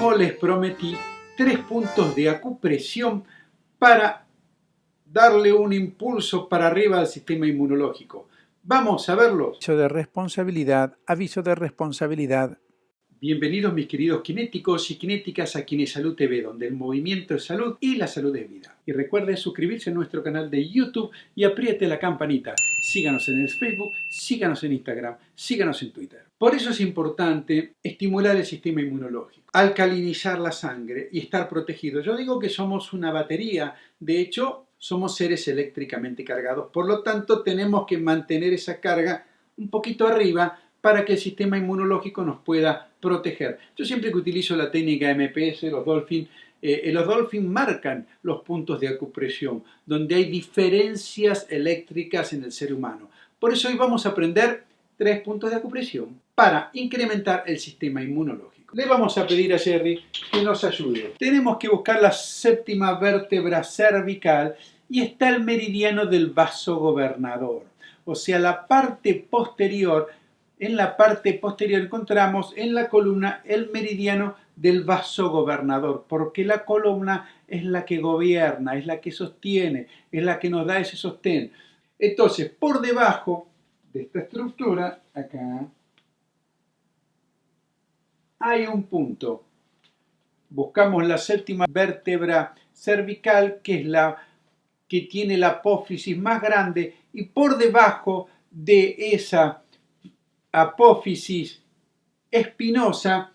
Les prometí, tres puntos de acupresión para darle un impulso para arriba al sistema inmunológico. Vamos a verlos. Aviso de responsabilidad, aviso de responsabilidad. Bienvenidos mis queridos kinéticos y kinéticas a Kinesalud TV, donde el movimiento es salud y la salud es vida. Y recuerde suscribirse a nuestro canal de YouTube y apriete la campanita. Síganos en el Facebook, síganos en Instagram, síganos en Twitter. Por eso es importante estimular el sistema inmunológico, alcalinizar la sangre y estar protegido. Yo digo que somos una batería, de hecho somos seres eléctricamente cargados, por lo tanto tenemos que mantener esa carga un poquito arriba para que el sistema inmunológico nos pueda proteger. Yo siempre que utilizo la técnica MPS, los Dolphin, eh, los Dolphin marcan los puntos de acupresión, donde hay diferencias eléctricas en el ser humano. Por eso hoy vamos a aprender tres puntos de acupresión para incrementar el sistema inmunológico. Le vamos a pedir a Jerry que nos ayude. Tenemos que buscar la séptima vértebra cervical y está el meridiano del vaso gobernador, o sea, la parte posterior en la parte posterior encontramos en la columna el meridiano del vaso gobernador, porque la columna es la que gobierna, es la que sostiene, es la que nos da ese sostén. Entonces, por debajo de esta estructura, acá, hay un punto. Buscamos la séptima vértebra cervical, que es la que tiene la apófisis más grande, y por debajo de esa apófisis espinosa,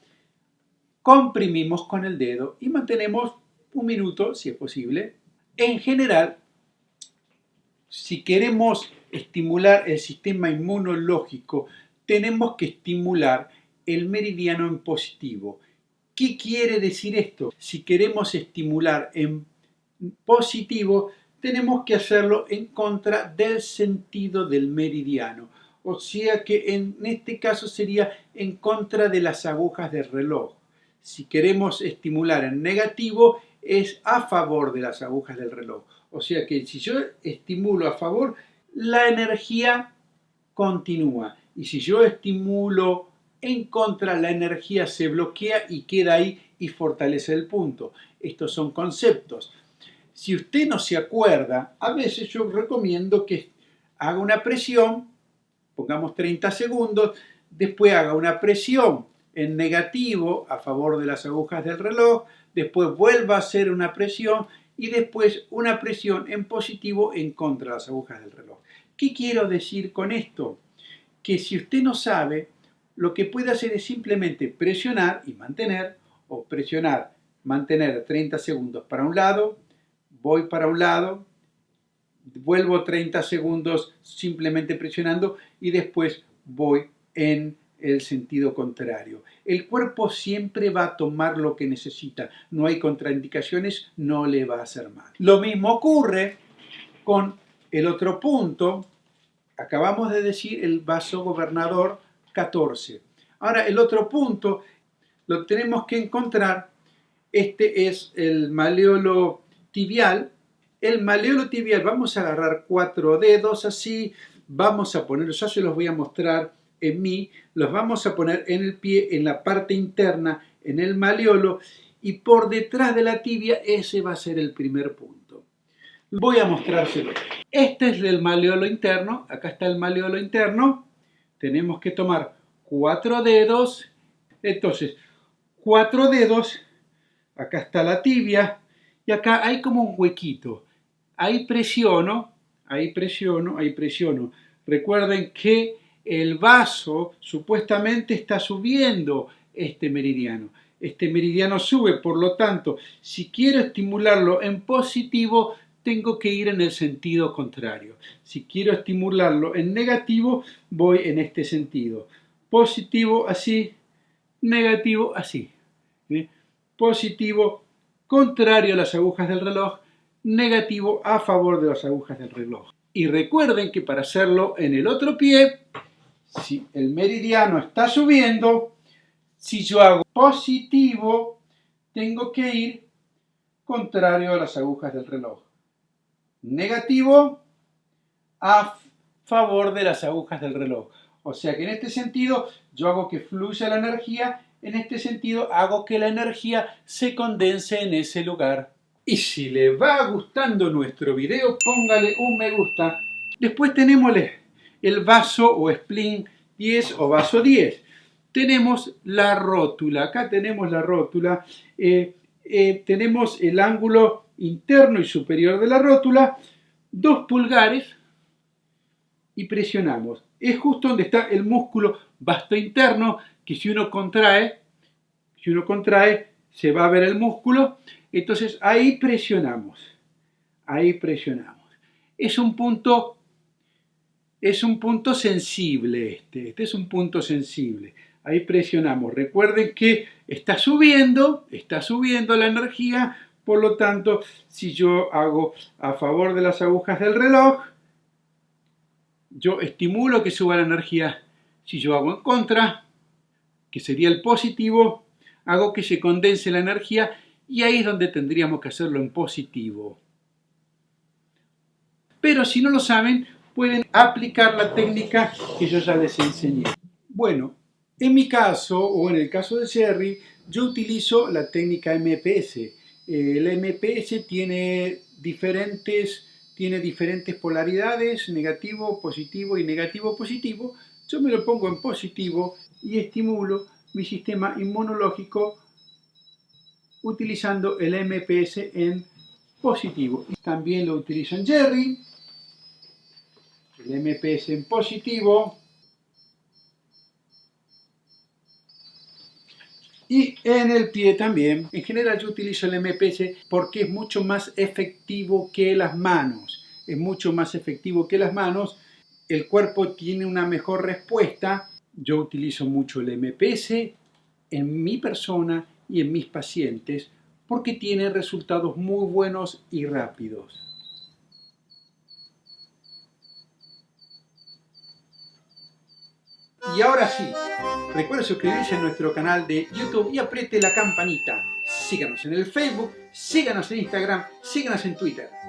comprimimos con el dedo y mantenemos un minuto, si es posible. En general, si queremos estimular el sistema inmunológico, tenemos que estimular el meridiano en positivo. ¿Qué quiere decir esto? Si queremos estimular en positivo, tenemos que hacerlo en contra del sentido del meridiano o sea que en este caso sería en contra de las agujas del reloj. Si queremos estimular en negativo, es a favor de las agujas del reloj. O sea que si yo estimulo a favor, la energía continúa. Y si yo estimulo en contra, la energía se bloquea y queda ahí y fortalece el punto. Estos son conceptos. Si usted no se acuerda, a veces yo recomiendo que haga una presión pongamos 30 segundos, después haga una presión en negativo a favor de las agujas del reloj, después vuelva a hacer una presión y después una presión en positivo en contra de las agujas del reloj. ¿Qué quiero decir con esto? Que si usted no sabe, lo que puede hacer es simplemente presionar y mantener, o presionar, mantener 30 segundos para un lado, voy para un lado, vuelvo 30 segundos simplemente presionando y después voy en el sentido contrario. El cuerpo siempre va a tomar lo que necesita. No hay contraindicaciones, no le va a hacer mal. Lo mismo ocurre con el otro punto. Acabamos de decir el vaso gobernador 14. Ahora el otro punto lo tenemos que encontrar. Este es el maleolo tibial el maleolo tibial, vamos a agarrar cuatro dedos así, vamos a poner, ya se los voy a mostrar en mí, los vamos a poner en el pie, en la parte interna, en el maleolo, y por detrás de la tibia ese va a ser el primer punto. Voy a mostrárselo. Este es el maleolo interno, acá está el maleolo interno, tenemos que tomar cuatro dedos, entonces cuatro dedos, acá está la tibia, y acá hay como un huequito ahí presiono, ahí presiono, ahí presiono. Recuerden que el vaso supuestamente está subiendo este meridiano. Este meridiano sube, por lo tanto, si quiero estimularlo en positivo, tengo que ir en el sentido contrario. Si quiero estimularlo en negativo, voy en este sentido. Positivo así, negativo así. Positivo, contrario a las agujas del reloj, negativo a favor de las agujas del reloj. Y recuerden que para hacerlo en el otro pie, si el meridiano está subiendo, si yo hago positivo, tengo que ir contrario a las agujas del reloj. Negativo a favor de las agujas del reloj. O sea que en este sentido yo hago que fluya la energía En este sentido, hago que la energía se condense en ese lugar. Y si le va gustando nuestro video, póngale un me gusta. Después tenemos el vaso o spleen 10 o vaso 10. Tenemos la rótula. Acá tenemos la rótula. Eh, eh, tenemos el ángulo interno y superior de la rótula. Dos pulgares y presionamos. Es justo donde está el músculo vasto interno que si uno contrae, si uno contrae, se va a ver el músculo. Entonces ahí presionamos. Ahí presionamos. Es un punto es un punto sensible este, este es un punto sensible. Ahí presionamos. Recuerden que está subiendo, está subiendo la energía, por lo tanto, si yo hago a favor de las agujas del reloj, yo estimulo que suba la energía. Si yo hago en contra, que sería el positivo, hago que se condense la energía y ahí es donde tendríamos que hacerlo en positivo. Pero si no lo saben, pueden aplicar la técnica que yo ya les enseñé. Bueno, en mi caso, o en el caso de Jerry, yo utilizo la técnica MPS. El MPS tiene diferentes tiene diferentes polaridades, negativo, positivo y negativo, positivo. Yo me lo pongo en positivo y estimulo mi sistema inmunológico utilizando el MPS en positivo. También lo utilizo en Jerry, el MPS en positivo. Y en el pie también. En general yo utilizo el MPS porque es mucho más efectivo que las manos. Es mucho más efectivo que las manos. El cuerpo tiene una mejor respuesta. Yo utilizo mucho el MPS en mi persona y en mis pacientes porque tiene resultados muy buenos y rápidos. Y ahora sí, recuerde suscribirse a nuestro canal de YouTube y apriete la campanita. Síganos en el Facebook, síganos en Instagram, síganos en Twitter.